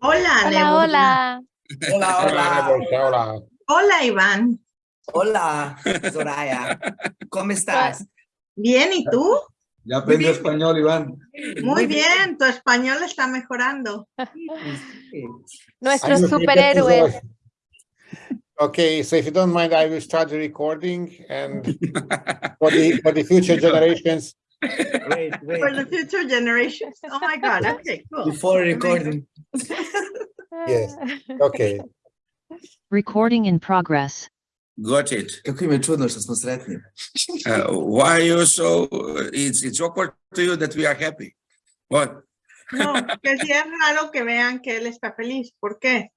Hola, Hola, Nebo. hola. Hola, hola. Hola. Hola, Iván. Hola, Soraya. ¿Cómo estás? Bien, ¿y tú? Ya aprendió español, Iván. Muy bien, tu español está mejorando. Superhéroes. the- Okay, so if you don't mind, I will start the recording and for the, for the future generations. Wait, For the future generations. Oh my God, okay, cool. Before recording. Yes. Okay, Recording in progress. Got it. Kako im je čudno što smo sretni. Uh, why you so? It's it's awkward to you that we are happy. What? No, que sí es raro que vean que él está feliz. ¿Por qué?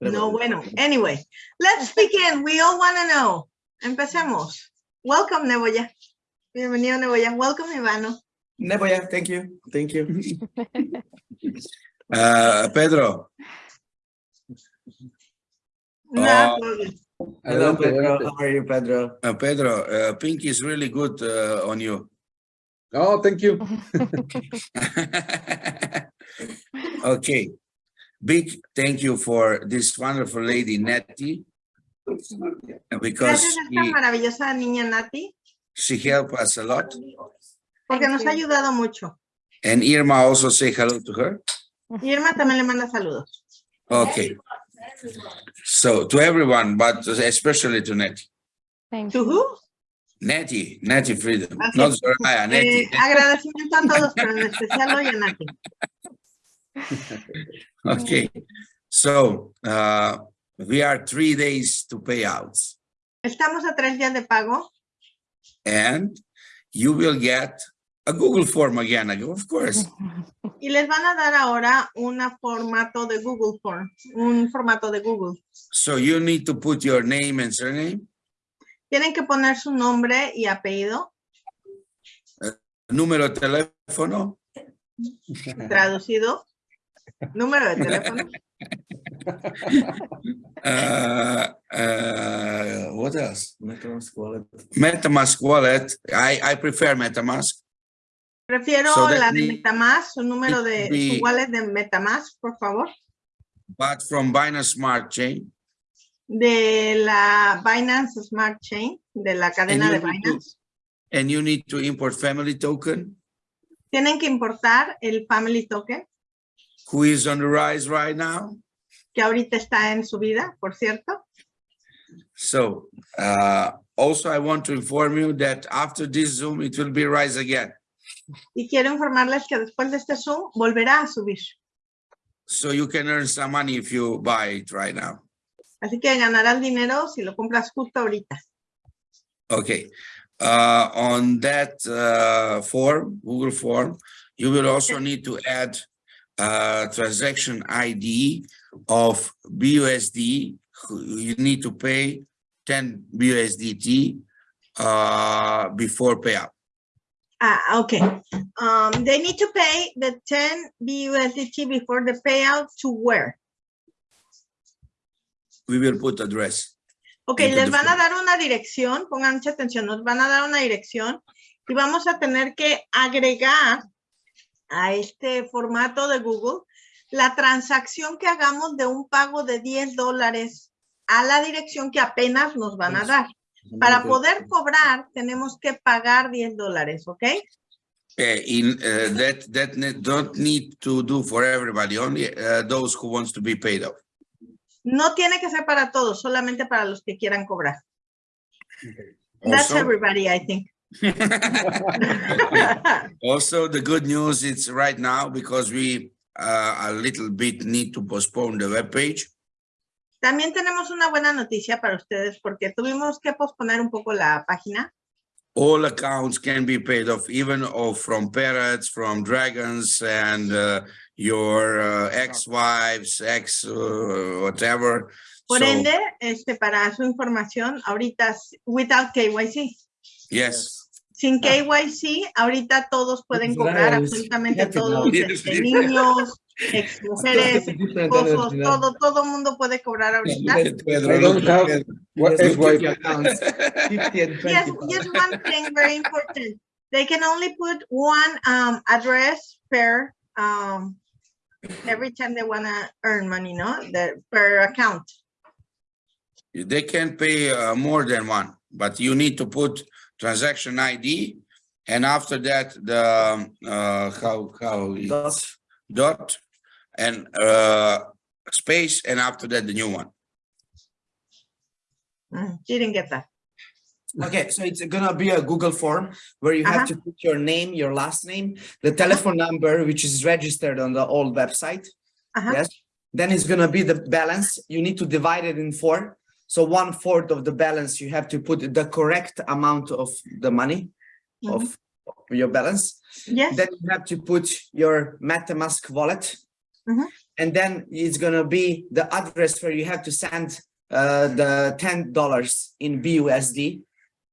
No, bueno. Anyway, let's begin. We all want to know. Empecemos. Welcome, Neboya. Bienvenido, Neboya. Welcome, Ivano. Never, yeah, thank you. Thank you. Uh, Pedro. No Oh. Hello, Pedro. adelante. How are you, Pedro? Uh, Pedro, uh, pink is really good uh, on you. oh, thank you. okay. Big thank you for this wonderful lady, Nettie, because Gracias a esta she, maravillosa niña Nati, she helped us a lot. porque Thank nos ha you. ayudado mucho. And Irma also say hello to her. Irma también le manda saludos. Okay. So to everyone, but especially to Nettie. Thank ¿To you. who? Nettie, Nettie Freedom, Así not es. Soraya, Nettie. Eh, agradecimiento a todos, pero en especial hoy a Nati. Okay, so uh, we are three days to payouts Estamos a tres días de pago. And you will get a Google form again, of course. y les van a dar ahora un formato de Google Form, un formato de Google. So you need to put your name and surname, Tienen que poner su nombre y apellido. Número de teléfono, traducido, número de teléfono, uh, uh, what else? MetaMask wallet. MetaMask wallet. I, I prefer MetaMask. Prefiero So la de Metamask, su número de su wallet de Metamask, por favor, but from Binance Smart Chain. de la Binance Smart Chain, de la cadena de to- Binance. And you need to import family token, Tienen que importar el Family Token, who is on the rise right now. Que ahorita está en su vida, por cierto. So uh, also I want to inform you that after this Zoom, it will be rise again. Y quiero informarles que después de este Zoom volverá a subir. So you can earn some money if you buy it right now. Así que ganarás dinero si lo compras justo ahorita. Okay. Uh, on that uh, form, Google form, you will also need to add uh, transaction ID of BUSD. You need to pay 10 BUSDT uh, before payout. Ah, okay. Um, they need to pay the 10 BUSDT before the payout to where? We will put address. Ok, Into les van a dar una dirección, pongan mucha atención, nos van a dar una dirección y vamos a tener que agregar a este formato de Google la transacción que hagamos de un pago de 10 dólares a la dirección que apenas nos van a dar. Para poder cobrar, tenemos que pagar 10 dólares, ¿ok? Uh, in uh, that that ne- don't need to do for everybody, only uh, those who wants to be paid off. No tiene que ser para todos, solamente para los que quieran cobrar. That's Also, everybody, I think. also the good news is right now because we uh, a little bit need to postpone the web page. También tenemos una buena noticia para ustedes porque tuvimos que posponer un poco la página. All accounts can be paid off, even of from parrots, from dragons, and uh, your uh, ex-wives, ex uh, whatever. Por So, ende, este, para su información, ahorita, without KYC, yes. Sin KYC, ahorita todos pueden It's cobrar, absolutamente todos, Yes, niños, ex mujeres, esposos, todo, todo mundo puede cobrar ahorita. Pedro, I don't look have- at What Yes, is why? 50 accounts, 50 and 20 Yes, just one thing very important. They can only put one um, address per um, every time they wanna earn money, no? The, per account. They can pay uh, more than one, but you need to put transaction ID. And after that, the, um, uh, how, how, Dot. dot and, uh, space, and after that, the new one. Mm, Didn't get that. Okay, so it's gonna be a Google form where you have Uh-huh. to put your name, your last name, the telephone number, which is registered on the old website. Uh-huh. Yes, then it's gonna be the balance. You need to divide it in four. So one fourth of the balance, you have to put the correct amount of the money of your balance. Yes, Then you have to put your MetaMask wallet. Mhm. And then it's gonna be the address where you have to send uh, the ten dollars in BUSD.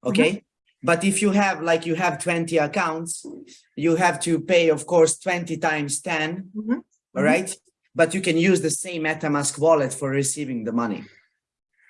Okay, but if you have like you have twenty accounts, you have to pay, of course, twenty times ten. Mhm. All right, but you can use the same MetaMask wallet for receiving the money.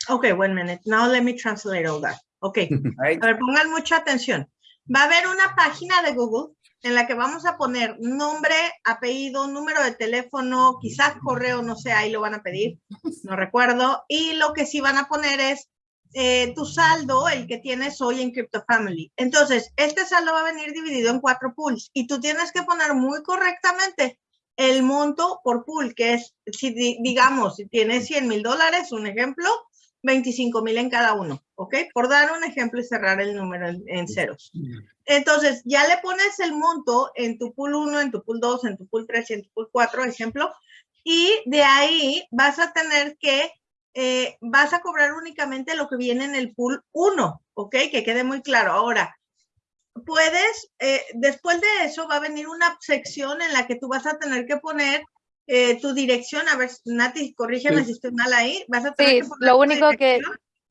Okay, one minute. Now let me translate all that. Okay, Right? a ver, pongan mucha atención. Va a haber una página de Google en la que vamos a poner nombre, apellido, número de teléfono, quizás correo, no sé, ahí lo van a pedir, no recuerdo. Y lo que sí van a poner es eh, tu saldo, el que tienes hoy en Crypto Family. Entonces, este saldo va a venir dividido en cuatro pools y tú tienes que poner muy correctamente el monto por pool, que es, si di- digamos, si tienes 100 mil dólares, un ejemplo, 25 mil en cada uno, ¿ok? Por dar un ejemplo y cerrar el número en, en ceros. Entonces, ya le pones el monto en tu pool 1, en tu pool 2, en tu pool 3 y en tu pool 4, ejemplo, y de ahí vas a tener que, eh, vas a cobrar únicamente lo que viene en el pool 1, ¿ok? Que quede muy claro. Ahora, puedes, eh, después de eso va a venir una sección en la que tú vas a tener que poner eh, tu dirección, a ver, Nati, corrígeme Sí. si estoy mal ahí, vas a tener Sí, que poner lo único que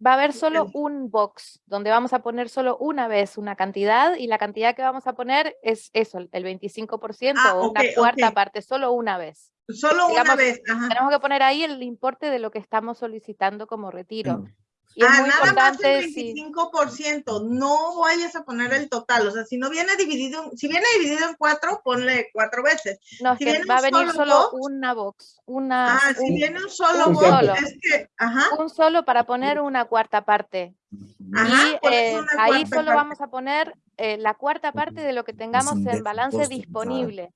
va a haber solo un box donde vamos a poner solo una vez una cantidad y la cantidad que vamos a poner es eso, el- el 25% Ah, o una cuarta parte, solo una vez. Solo una vez, ajá. Tenemos que poner ahí el importe de lo que estamos solicitando como retiro. Y es Ah, muy nada más el si 25%, no vayas a poner el total, o sea, si no viene dividido, si viene dividido en cuatro, ponle cuatro veces. no, es si que viene va a venir solo solo box- una box, una, Ah, si un, viene un solo un box, solo. es que, ajá, un solo para poner una cuarta parte. ajá, y eh, ahí solo parte. vamos a poner eh, la cuarta parte de lo que tengamos en balance disponible.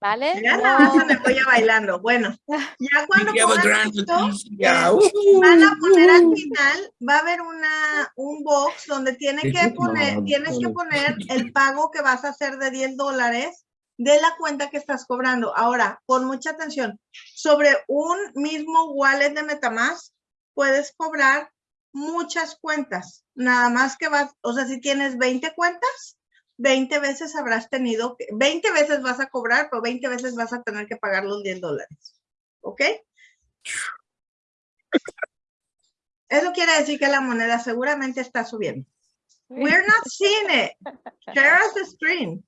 ¿Vale? Ya la hacen No- de olla bailando. Bueno, ya cuando a pongan esto, yeah, eh, woohoo, van a poner al woohoo. final, va a haber una, un box donde tiene que poner, tienes que poner el pago que vas a hacer de 10 dólares de la cuenta que estás cobrando. Ahora, pon mucha atención. Sobre un mismo wallet de Metamask, puedes cobrar muchas cuentas. Nada más que vas, o sea, si tienes 20 cuentas, 20 veces habrás tenido, que- 20 veces vas a cobrar, pero 20 veces vas a tener que pagar los 10 dólares. ¿Ok? Eso quiere decir que la moneda seguramente está subiendo. We're not seeing it. Share us the screen.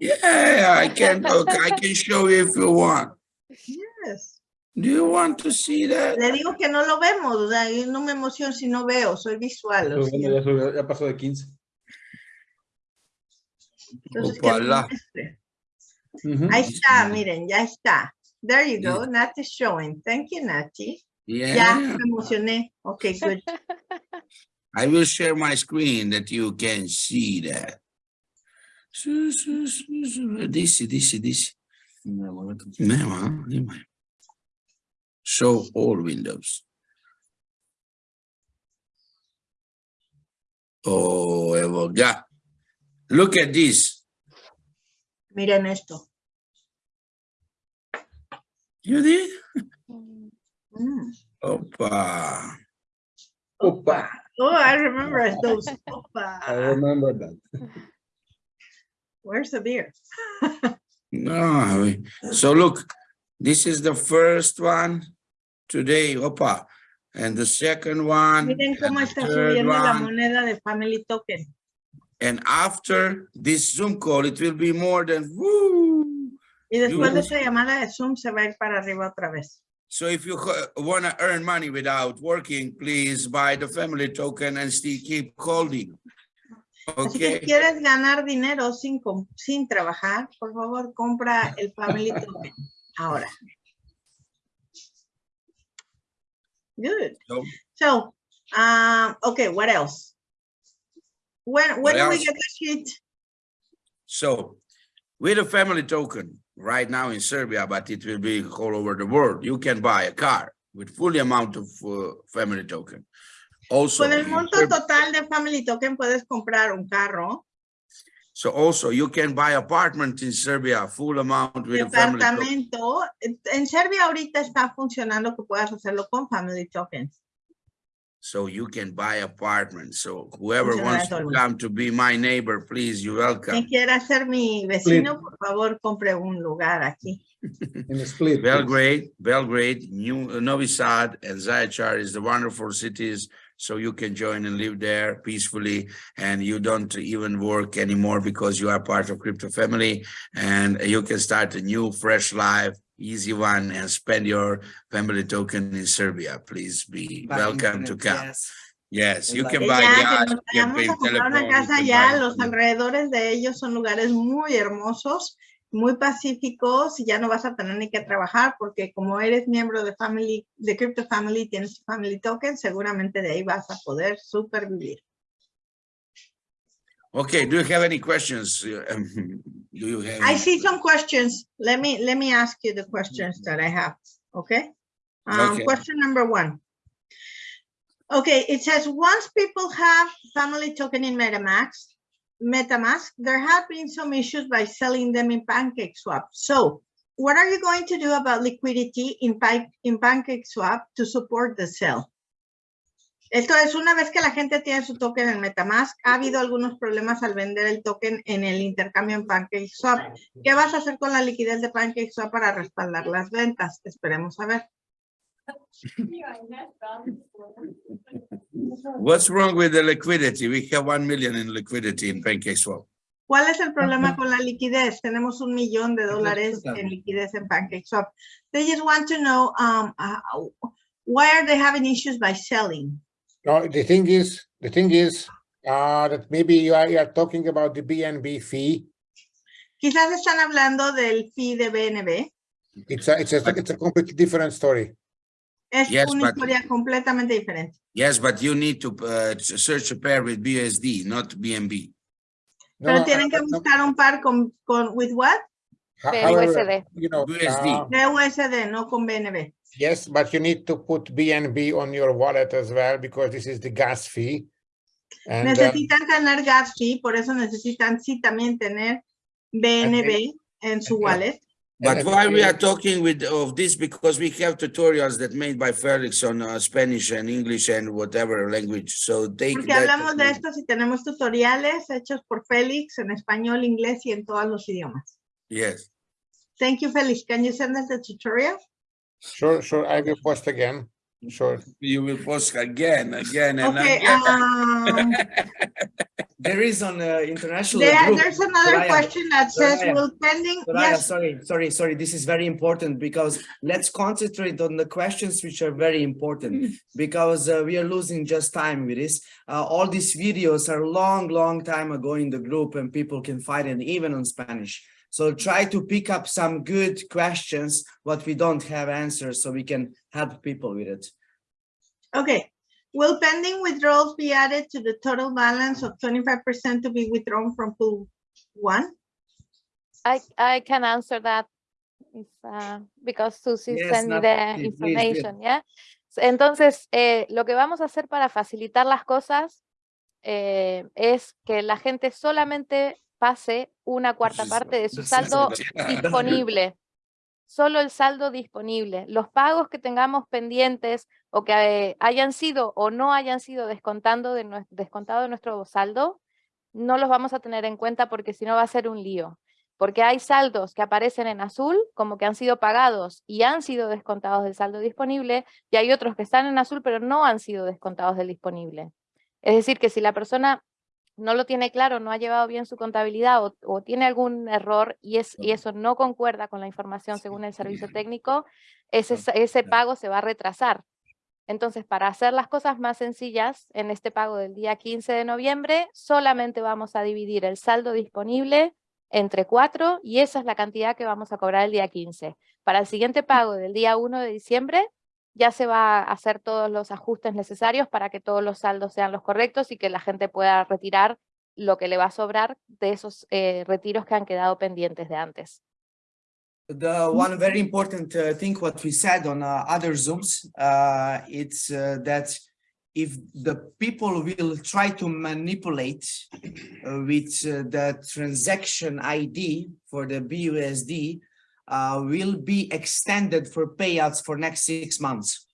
Yeah, I can, okay, I can show you if you want. Yes. Do you want to see that? Le digo que no lo vemos, o sea, yo no me emociono si no veo, soy visual. subió- ya pasó de 15. Entonces, que no Opala. muestre. Ahí está, miren, ya está. There you go, Nati showing. Thank you, Nati. Ya, Yeah, me emocioné. Okay, good. I will share my screen that you can see that. This, this, this. Mesmo. Show all windows. Oh, Evo, yeah. Look at this. Miren esto. You did? Mm. Opa. Opa. Oh, I remember those. Opa. I remember that. Where's the beer? No, so look, this is the first one today, opa. And the second one, Miren cómo está the third subiendo la one. moneda de Family Token. And after this Zoom call, it will be more than woo. Y después de Dios. esa llamada de Zoom se va a ir para arriba otra vez. So if you want to earn money without working, please buy the family token and still keep holding. Así que si Okay, quieres ganar dinero sin, sin trabajar, por favor, compra el Family Token ahora. Good. So- So, um, okay, what else? When, when do we get the sheet? so with a family token right now in Serbia, but it will be all over the world, you can buy a car with fully amount of uh, family token. Also, Con el monto total de Family Token puedes comprar un carro, so also you can buy apartment in Serbia, full amount with family token. En Serbia ahorita está funcionando que puedas hacerlo con Family Tokens. So you can buy apartment. So whoever Funciona wants to come to be my neighbor, please, you're welcome. Quien quiera ser mi vecino, por favor, compre un lugar aquí. In a split. please. Belgrade, Belgrade, New Novi Sad, and Zaječar is the wonderful cities. So you can join and live there peacefully, and you don't even work anymore because you are part of crypto family, and you can start a new, fresh life, easy one, and spend your family token in Serbia. Please be By welcome to come. yes. Yes, you can buy ya, que gas, nos you can pay a comprar una telephone. you casa can ya, buy- los alrededores de ellos son lugares muy hermosos, muy pacíficos y ya no vas a tener ni que trabajar porque como eres miembro de Family, de Crypto Family, tienes Family Token, seguramente de ahí vas a poder supervivir. Okay, do you have any questions? Um, Do you have? I any- see some questions. Let me, let me ask you the questions that I have, okay? Um, Okay. question number one. Okay, it says, once people have family token in MetaMask, MetaMask, there have been some issues by selling them in PancakeSwap. So what are you going to do about liquidity in, in PancakeSwap to support the sell? Esto es una vez que la gente tiene su token en MetaMask, ha habido algunos problemas al vender el token en el intercambio en PancakeSwap. ¿Qué vas a hacer con la liquidez de PancakeSwap para respaldar las ventas? Esperemos a ver. What's wrong with the liquidity? We have one million in liquidity in PancakeSwap. ¿Cuál es el problema con la liquidez? Tenemos un millón de dólares en liquidez en PancakeSwap. They just want to know um, uh, why are they having issues by selling? No, the thing is, the thing is, uh, that maybe you are, you are talking about the BNB fee. Quizás están hablando del fee de BNB. It's a, it's a, it's a completely different story. Es Yes, una but- historia completamente diferente. Yes, but you need to uh, search a pair with BSD, not BNB. No, Pero tienen que uh, no, buscar un par con, con with what? ho- De however, USD. You know, USD. uh, BUSD, no con BNB. yes, but you need to put BNB on your wallet as well, because this is the gas fee. And, uh, Necesitan tener gas fee, por eso necesitan sí también tener BNB en su wallet. But and- why we are talking with of this because we have tutorials that made by Felix on uh, Spanish and English and whatever language. So take Porque that. hablamos de esto si tenemos tutoriales hechos por Félix en español, inglés y en todos los idiomas. Yes. Thank you, Félix. Can you send us the tutorial? Sure, sure, I will post again, sure. You will post again, again, and Okay, again. um, There is on uh, international there- group. there's another Soraya, question that says, Soraya, will pending, Soraya, yes, sorry, sorry, sorry. This is very important because let's concentrate on the questions which are very important because uh, we are losing just time with this. Uh, all these videos are long, long time ago in the group and people can find it even on Spanish. So try to pick up some good questions, what we don't have answers so we can help people with it. okay. Will pending withdrawals be added to the total balance of twenty-five percent to be withdrawn from pool one? I, I can answer that if, uh, because Susie Yes, sent me the information, yeah? Entonces, eh, lo que vamos a hacer para facilitar las cosas eh, es que la gente solamente pase una cuarta parte de su saldo disponible. Solo el saldo disponible. Los pagos que tengamos pendientes o que eh, hayan sido o no hayan sido descontando de descontado de nuestro saldo, no los vamos a tener en cuenta porque si no va a ser un lío. Porque hay saldos que aparecen en azul como que han sido pagados y han sido descontados del saldo disponible y hay otros que están en azul pero no han sido descontados del disponible. Es decir, que si la persona no lo tiene claro, no ha llevado bien su contabilidad o, o tiene algún error y, es, y eso no concuerda con la información según el servicio técnico, ese, ese pago se va a retrasar. Entonces, para hacer las cosas más sencillas, en este pago del día 15 de noviembre, solamente vamos a dividir el saldo disponible entre cuatro y esa es la cantidad que vamos a cobrar el día 15. Para el siguiente pago del día 1 de diciembre, ya se va a hacer todos los ajustes necesarios para que todos los saldos sean los correctos y que la gente pueda retirar lo que le va a sobrar de esos eh, retiros que han quedado pendientes de antes. The one very important uh, thing what we said on uh, other Zooms, uh, it's uh, that if the people will try to manipulate uh, with uh, the transaction ID for the BUSD, uh, will be extended for payouts for next six months.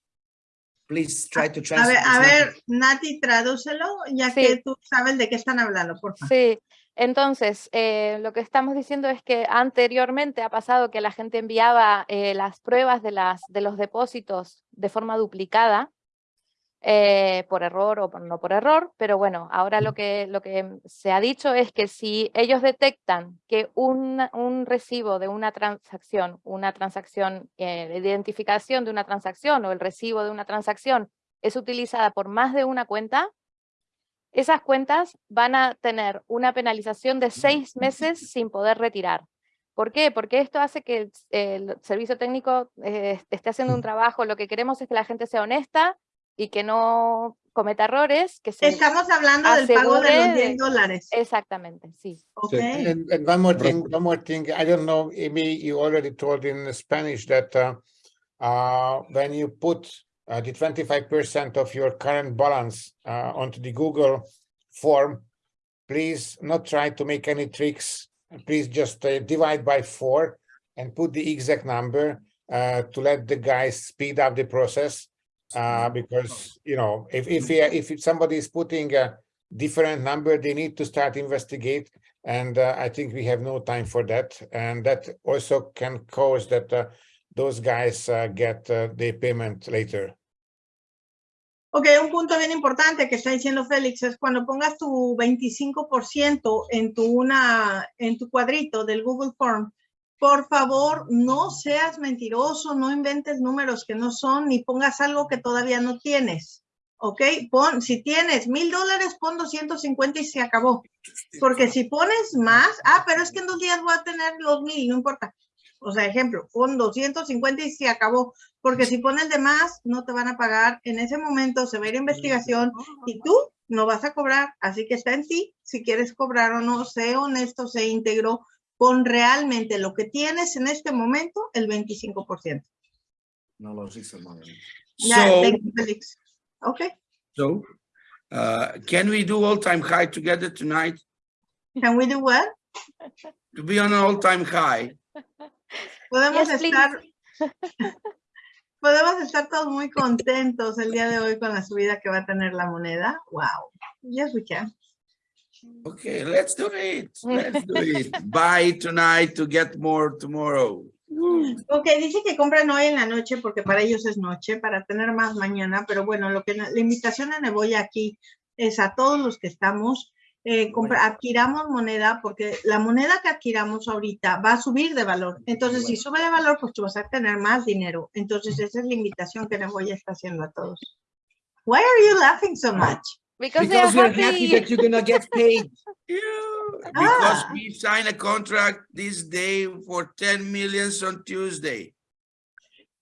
Please try to A translate. ver, a ver, Nati, tradúcelo, ya Sí. que tú sabes de qué están hablando, por favor. Sí, entonces eh, lo que estamos diciendo es que anteriormente ha pasado que la gente enviaba eh, las pruebas de, las, de los depósitos de forma duplicada eh, por error o por- no por error, pero bueno, ahora lo que, lo que se ha dicho es que si ellos detectan que un, un recibo de una transacción, una transacción, eh, la identificación de una transacción o el recibo de una transacción es utilizada por más de una cuenta, esas cuentas van a tener una penalización de seis meses sin poder retirar. ¿Por qué? Porque esto hace que el, el servicio técnico eh, esté haciendo un trabajo. Lo que queremos es que la gente sea honesta y que no cometa errores, que se... Estamos hablando del pago de los 10 dólares. Exactamente, sí. Ok. And, and one more thing, one more thing. I don't know, Amy, you already told in Spanish that uh, uh, when you put uh, the 25% of your current balance uh, onto the Google form, please not try to make any tricks. Please just uh, divide by four and put the exact number uh, to let the guys speed up the process. Uh, because, you know, if, if, if somebody is putting a different number, they need to start investigate. And uh, I think we have no time for that. And that also can cause that uh, those guys uh, get uh, their payment later. Ok, un punto bien importante que está diciendo Félix es cuando pongas tu 25% en tu, una, en tu cuadrito del Google Form, por favor, no seas mentiroso, no inventes números que no son, ni pongas algo que todavía no tienes. Ok, pon, si tienes mil dólares, pon 250 y se acabó. Porque si pones más, ah, pero es que en dos días voy a tener los mil, no importa. O sea, ejemplo, pon 250 y se acabó. Porque si pones de más, no te van a pagar. En ese momento se va a ir a investigación y tú no vas a cobrar. Así que está en ti si quieres cobrar o no. Sé honesto, sé íntegro. Pon realmente lo que tienes en este momento, el 25%. No lo sé, hermano. Ya, So, thank you, Félix. Ok. so, uh, can we do all-time high together tonight? Can we do what? To be on an all-time high. Podemos Yes, estar... Podemos estar todos muy contentos el día de hoy con la subida que va a tener la moneda. Wow. Yes, we can. Okay, let's do it. Let's do it. Buy tonight to get more tomorrow. Woo. Ok, dice que compran hoy en la noche porque para ellos es noche, para tener más mañana, pero bueno, lo que la invitación a Neboya aquí es a todos los que estamos, eh, compra- adquiramos moneda porque la moneda que adquiramos ahorita va a subir de valor. Entonces, si sube de valor, pues tú vas a tener más dinero. Entonces, esa es la invitación que Neboya está haciendo a todos. Why are you laughing so much? Because, they are Because we're happy happy. that you're gonna get paid. Yeah, because Ah. we signed a contract this day for 10 millions on Tuesday.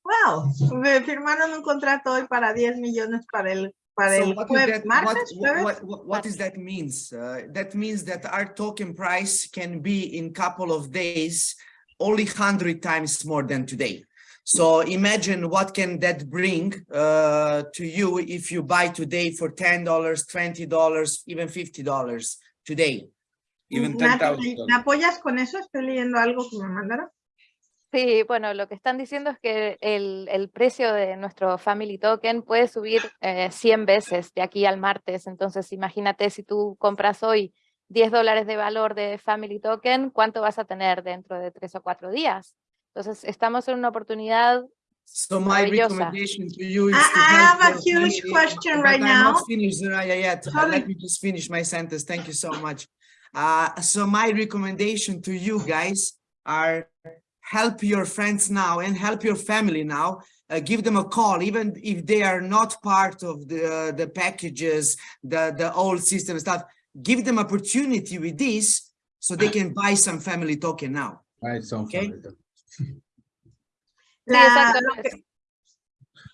Wow, me firmaron un contrato hoy para 10 millones para el, para So el what is jueves, that, what, martes, jueves. what, what, what is that means? Uh, that means that our token price can be in couple of days, only hundred times more than today. So imagine what can that bring uh, to you if you buy today for $10, $20, even $50 today. Even Nati, 10,000. ¿Me apoyas con eso? Estoy leyendo algo que me mandaron. Sí, bueno, lo que están diciendo es que el, el precio de nuestro Family Token puede subir eh, 100 veces de aquí al martes. Entonces, imagínate si tú compras hoy 10 dólares de valor de Family Token, ¿cuánto vas a tener dentro de tres o cuatro días? Entonces, estamos en una oportunidad. So my recommendation to you is I- to I help have a your huge family- question right I'm now. not finished Soraya, yet. Uh, Sorry. Let me just finish my sentence. Thank you so much. Uh, so my recommendation to you guys are help your friends now and help your family now. Uh, give them a call, even if they are not part of the the packages, the the old system stuff. Give them opportunity with this, so they can buy some family token now. Right, so Okay. Favorite. Sí, La- exacto. lo que,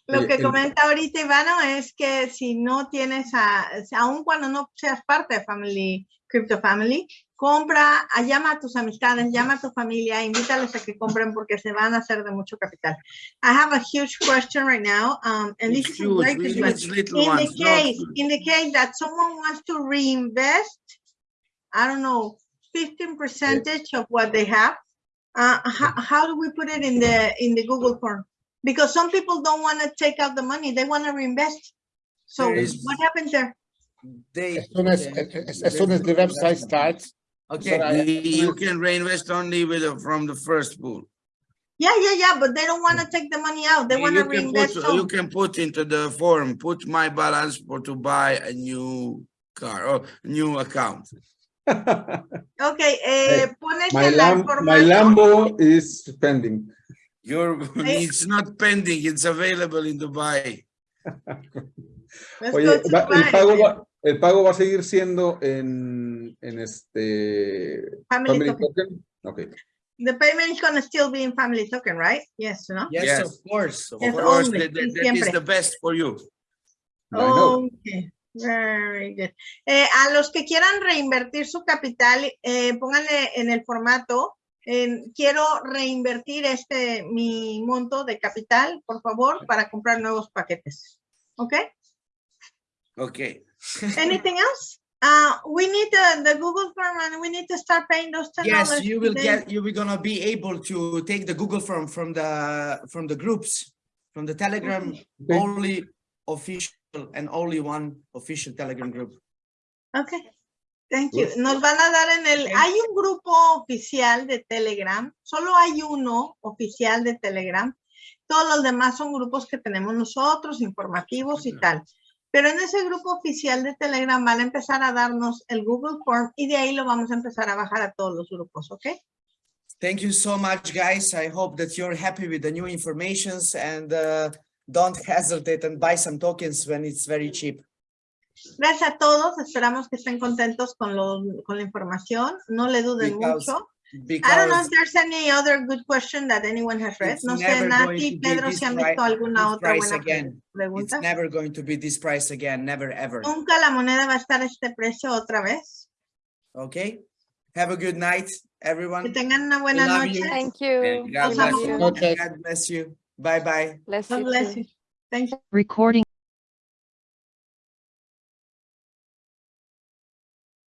lo que el- comenta ahorita Ivano es que si no tienes, a, aun cuando no seas parte de Family, Crypto Family, compra, a- llama a tus amistades, llama a tu familia, invítales a que compren porque se van a hacer de mucho capital. I have a huge question right now, um, and this is a huge, it's little In the case, huge. in the case that someone wants to reinvest, I don't know, fifteen percentage of what they have, uh, how, how do we put it in the, in the Google form? Because some people don't want to take out the money, they want to reinvest. So There is- what happens there? They As soon as, as, as soon as the website starts, okay. I- You can reinvest only with, the- from the first pool. Yeah, yeah, yeah, but they don't want to take the money out, they want to can put, reinvest you can put into the form, put my balance for to buy a new car or new account. Okay, eh, pones My la Lam, my. Lambo is pending. Your, it's not pending, it's available in Dubai. Let's Oye, go to va- el Dubai. pago va, el pago va a seguir siendo en, en este Family Family token. Token. Okay. The payment is gonna still be in family token, right? Yes, no? Yes, Yes. of course. Of Yes, course. course, only, that, that- that is the best for you. I know. Okay, very good. Eh, a los que quieran reinvertir su capital, eh, pónganle en el formato, en, quiero reinvertir este, mi monto de capital, por favor, para comprar nuevos paquetes. Okay? Okay. Anything else? Uh, we need the, the Google form and we need to start paying those ten dollars. Yes, you will get, you will gonna be able to take the Google form from the, from the groups, from the Telegram, Okay. only official and only one official Telegram group. Okay, thank you. Nos van a dar en el, hay un grupo oficial de Telegram, solo hay uno oficial de Telegram. Todos los demás son grupos que tenemos nosotros, informativos y tal. Pero en ese grupo oficial de Telegram van a empezar a darnos el Google Form y de ahí lo vamos a empezar a bajar a todos los grupos, ¿ok? Thank you so much, guys. I hope that you're happy with the new informations and uh, don't hesitate and buy some tokens when it's very cheap. Gracias a todos, esperamos que estén contentos con, lo, con la información, no le duden Because- mucho. I don't know if there's any other good question that anyone has read. it's No sé, never going Nati, to be Pedro, this si han visto alguna otra price buena again. It's never going to be this price again, never ever. Nunca la moneda va a estar a este precio otra vez. Okay? Have a good night, everyone. Que everyone. tengan una buena love noche. you. Thank you. God Los bless amo you. Okay. God bless you. Bye bye. Bless you bless you. Thank you. Recording